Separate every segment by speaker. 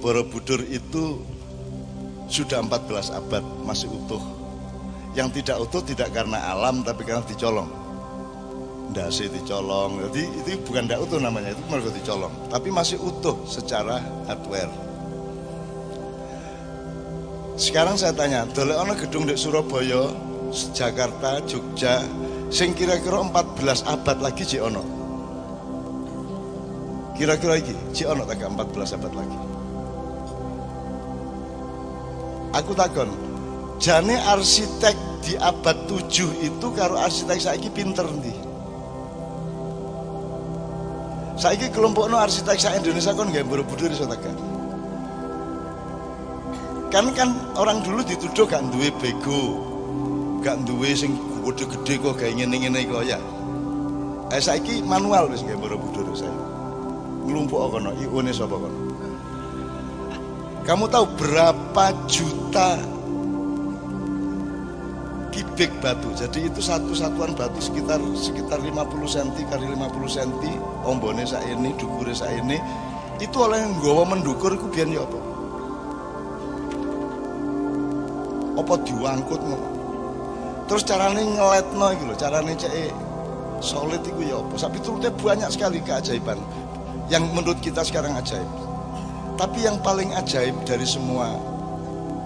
Speaker 1: Borobudur itu sudah 14 abad masih utuh. Yang tidak utuh tidak karena alam tapi karena dicolong. Dasi dicolong. Jadi itu bukan tidak utuh namanya, itu mereka dicolong. Tapi masih utuh secara hardware. Sekarang saya tanya, dolek ono gedung di Surabaya, Jakarta, Jogja, sing kira-kira 14 abad lagi si ono. Kira-kira lagi, si ono tak 14 abad lagi. Aku takon, jane arsitek di abad 7 itu karo arsitek saiki pinter ndi? Saiki kelompok no arsitek sa Indonesia kon gak buru-buru iso tekan. Kan kan orang dulu dituduh gak duwe bego, gak duwe sing gede-gede kok kayak ngene-ngene kok ya. Eh saiki manual wis gak buru-buru saya. Nglumpuk kono, iune sapa kono? Kamu tahu berapa juta kubik batu. Jadi itu satu satuan batu sekitar sekitar 50 cm kali 50 cm, ombone sak ini, dukure sak ini. Itu oleh nggawa mendukur iku biyen ya apa? Apa diangkut ngono. Terus carane ngeletno iki lho, carane cek solid itu ya apa? Tapi turutnya banyak sekali keajaiban yang menurut kita sekarang ajaib. Tapi yang paling ajaib dari semua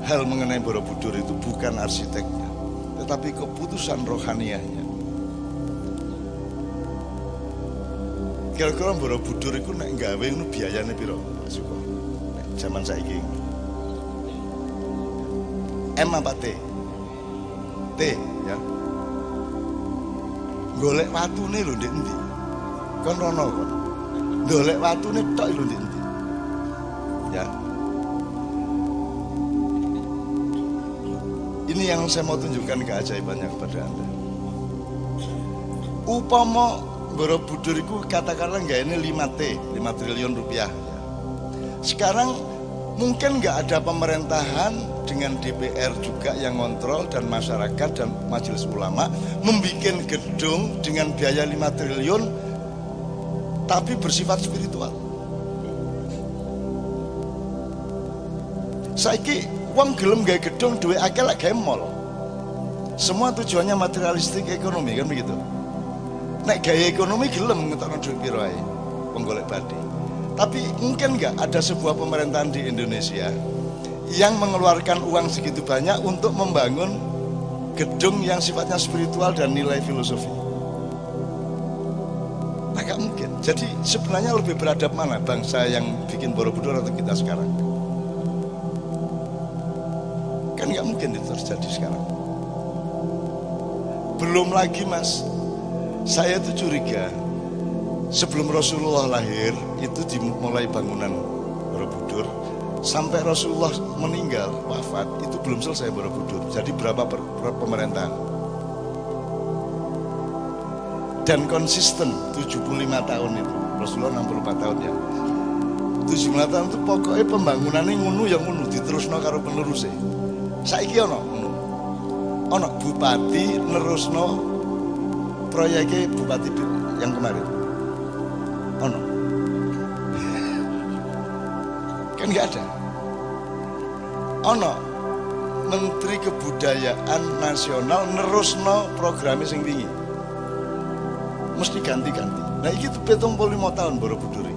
Speaker 1: hal mengenai Borobudur itu bukan arsiteknya, tetapi keputusan rohaniahnya. Kira-kira Borobudur itu nek gawe itu biayanya piro? Suko. Nek zaman saiki. M apa T? T ya. Golek watune lho ndek endi? Kon rono kon. Golek watune tok lho ndek? Ya. Ini yang saya mau tunjukkan keajaibannya kepada Anda. Upama Borobudur itu katakanlah nggak ini 5T, 5 triliun rupiah. Sekarang mungkin nggak ada pemerintahan dengan DPR juga yang ngontrol dan masyarakat dan majelis ulama membuat gedung dengan biaya 5 triliun tapi bersifat spiritual. Saiki uang gelem gaya gedung duit akeh lek gawe mall. Semua tujuannya materialistik ekonomi kan begitu. Nek gaya ekonomi gelem ngetokno duit piro ae wong golek badi. Tapi mungkin nggak ada sebuah pemerintahan di Indonesia yang mengeluarkan uang segitu banyak untuk membangun gedung yang sifatnya spiritual dan nilai filosofi. Agak mungkin. Jadi sebenarnya lebih beradab mana bangsa yang bikin Borobudur atau kita sekarang? Kan nggak mungkin itu terjadi sekarang. Belum lagi mas, saya tuh curiga sebelum Rasulullah lahir itu dimulai bangunan Borobudur sampai Rasulullah meninggal wafat itu belum selesai Borobudur. Jadi berapa per, per pemerintahan? Dan konsisten 75 tahun itu. Rasulullah 64 tahun ya. 75 tahun itu pokoknya pembangunannya ngunu yang ngunu diterusno karo penerusnya saiki ono. Ono bupati nerusno proyeknya bupati yang kemarin. Ono. Kan nggak ada. Ono Menteri Kebudayaan Nasional nerusno programnya sing tinggi. Mesti ganti-ganti. Nah tuh betung lima tahun Borobudur.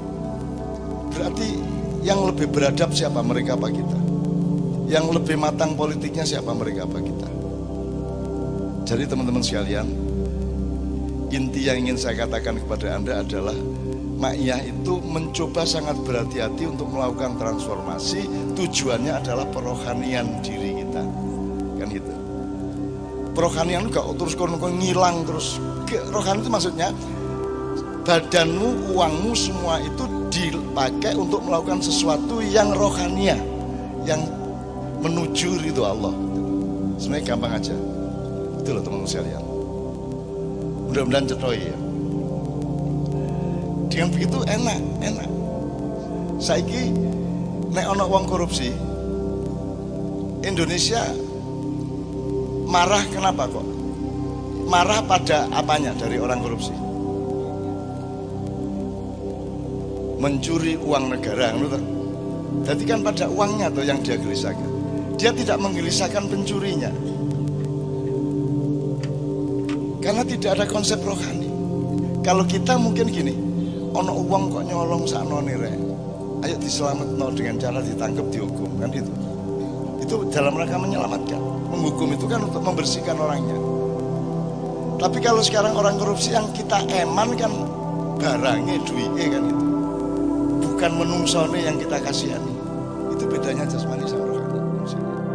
Speaker 1: Berarti yang lebih beradab siapa mereka apa kita? Yang lebih matang politiknya siapa mereka apa kita? Jadi teman-teman sekalian inti yang ingin saya katakan kepada anda adalah Ma'iyah itu mencoba sangat berhati-hati untuk melakukan transformasi. Tujuannya adalah perohanian diri kita. Kan gitu. Perohanian gak terus kon ngilang terus. Rohani itu maksudnya badanmu, uangmu semua itu dipakai untuk melakukan sesuatu yang rohania yang menuju ridho Allah. Sebenarnya gampang aja. Itu loh teman-teman sekalian. Mudah-mudahan cetoy ya. Dengan begitu enak, enak. Saiki nek ono uang korupsi, Indonesia marah kenapa kok? Marah pada apanya dari orang korupsi? Mencuri uang negara, menurut Jadi kan pada uangnya tuh yang dia gelisahkan. Dia tidak menggelisahkan pencurinya. Karena tidak ada konsep rohani. Kalau kita mungkin gini, ono uang kok nyolong sakno re. Ayo diselamatkan dengan cara ditangkap dihukum kan itu. Itu dalam rangka menyelamatkan. Menghukum itu kan untuk membersihkan orangnya. Tapi kalau sekarang orang korupsi yang kita eman kan barangnya duitnya kan itu. Bukan menungsone yang kita kasihani. Itu bedanya jasmani sama to you.